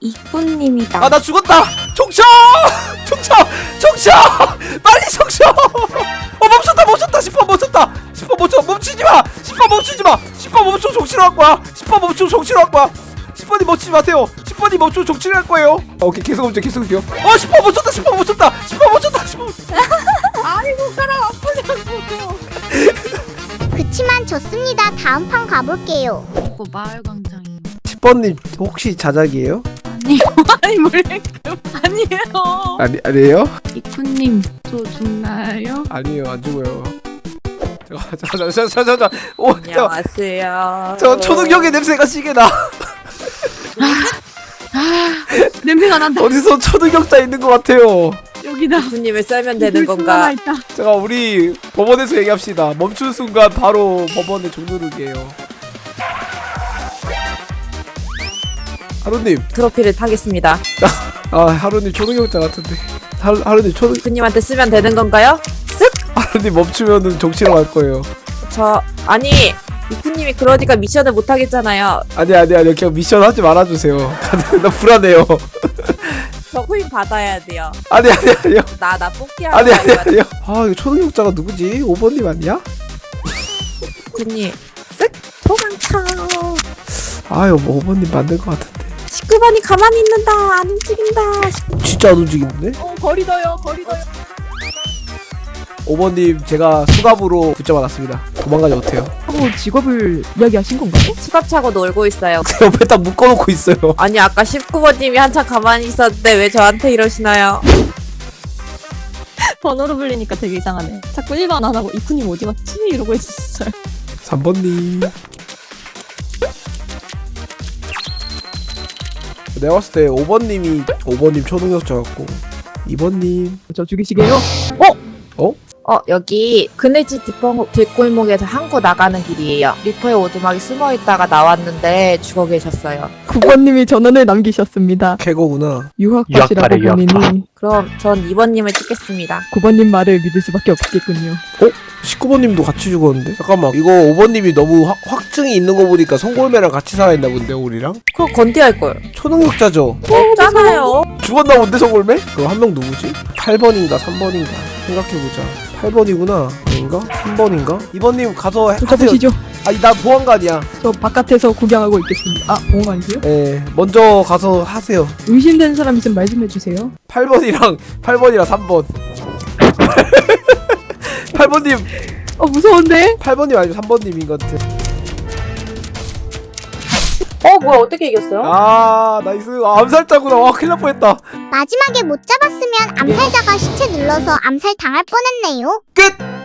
이쁜님이다. 아 나 죽었다! 총쳐! 총쳐! 총쳐! 빨리 총쳐! 어 멈췄다 멈췄다! 10번 멈췄다! 10번 멈춰 멈추지 마! 10번 멈추지 마! 10번 멈추 정치로 할 거야! 10번 멈추 정치로 할 거야! 10번이 멈추지 마세요! 10번이 멈추 정치를 할 거예요! 아, 오케이 계속 멈춰 계속 멈춰 어 10번 멈췄다 10번 멈췄다! 10번 멈췄다 10번 멈췄다 아이고 사람 아프냐고. 그치만 좋습니다. 다음 판 가볼게요. 이거 마을 광 10번님 혹시 자작이에요? 아니요. 아니 몰래 아니에요. 아니 아니에요? 이쁜님 저 죽나요? 아니에요 안 죽어요 잠깐 잠깐 잠깐 잠깐 잠깐 오저 안녕하세요. 저 초능력의 냄새가 시게 나 냄새가 난다. 어디서 초능력자 있는 것 같아요 여기다. 부님을 썰면 되는 불 건가? 있다. 제가 우리 법원에서 얘기합시다. 멈춘 순간 바로 법원에 종누르기예요. 하루님, 트로피를 타겠습니다. 아 하루님 초능력자 같은데. 하루, 하루님 초능 부님한테 쓰면 되는 건가요? 하루님 멈추면은 정치로 갈 거예요. 저 아니 이쿠님이 그러니까 미션을 못 하겠잖아요. 아니 아니 아니 그냥 미션 하지 말아주세요. 나 불안해요. 저 코인 받아야 돼요. 아니 아니 아니요. 나 나 뽑기 아니 하는 아니 거야. 아니요. 아 이거 초능력자가 누구지? 5번님 아니야? 이쿠님 쓱. 아 이거 뭐 5번님 맞는 것 같은데. 19번이 가만히 있는다. 안 움직인다. 진짜 안 움직이는데? 어 거리 더요. 거리 더요. 5번님 제가 수갑으로 붙잡아놨습니다. 도망가지 못해요. 하고 직업을 이야기하신 건가요? 수갑 차고 놀고 있어요. 옆에 딱 묶어놓고 있어요. 아니 아까 19번님이 한참 가만히 있었는데 왜 저한테 이러시나요? 번호로 불리니까 되게 이상하네. 자꾸 1번 안 하고 이쁜님 어디 갔지? 이러고 있었어요. 3번님 내가 봤을 때 5번님이 5번님 초능력자 같고 2번님 저 죽이시게요? 어 여기 그네지 뒷골, 뒷골목에서 항구 나가는 길이에요. 리퍼의 오두막이 숨어 있다가 나왔는데 죽어 계셨어요. 9번님이 전원을 남기셨습니다. 캐거구나 유학파시라고 어? 보니 그럼 전 2번님을 찍겠습니다. 9번님 말을 믿을 수밖에 없겠군요. 19번님도 같이 죽었는데 잠깐만 이거 5번님이 너무 확, 확 증이 있는 거 보니까 송골매랑 같이 살아있나 본데 우리랑 그럼 건디할 걸. 초능력자죠 없잖아요. 죽었나 본데 송골매? 그럼 한 명 누구지? 8번인가 3번인가 생각해보자 8번이구나 아닌가? 3번인가? 2번님 가서 붙잡으시죠. 아니 나 보안관이야 저 바깥에서 구경하고 있겠습니다. 아, 보험아니세요? 예 먼저 가서 하세요 의심되는 사람 있으면 말씀해 주세요. 8번이랑 8번이랑 3번 8번님 어, 무서운데? 8번님 아니면 3번님인 것 같아 어 뭐야 어떻게 이겼어요? 아 나이스. 아, 암살자구나. 와 큰일 날 뻔했다. 마지막에 못 잡았으면 암살자가 시체 눌러서 암살 당할 뻔했네요. 끝